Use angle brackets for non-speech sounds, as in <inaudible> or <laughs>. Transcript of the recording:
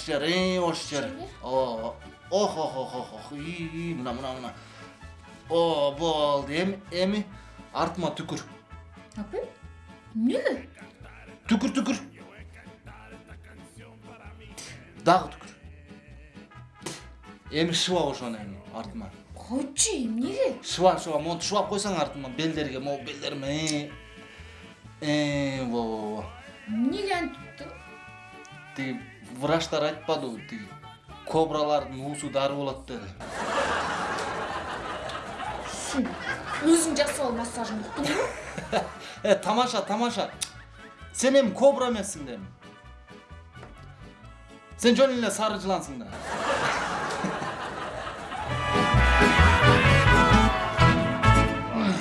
жер э ош жер Жер? о ох ох үй мына мына мына о болду эми эми артыма түкүр апай эмнеге түкүр түкүр дагы түкүр эми шыбап ошону эми артыма койчу эмнеге шыбап шыбап монтип шыбап койсоң артыма белдерге могу белдериме э э во во во эмнеге антип тиги врачтар айтпадыбы тиги кобралардын уусу дары болот деди өзүң жасап ал массажыңды уктуңбу <laughs> э тамаша тамаша. Сен эми кобра эмессиң да эми сен жөн эле сары жылансың да.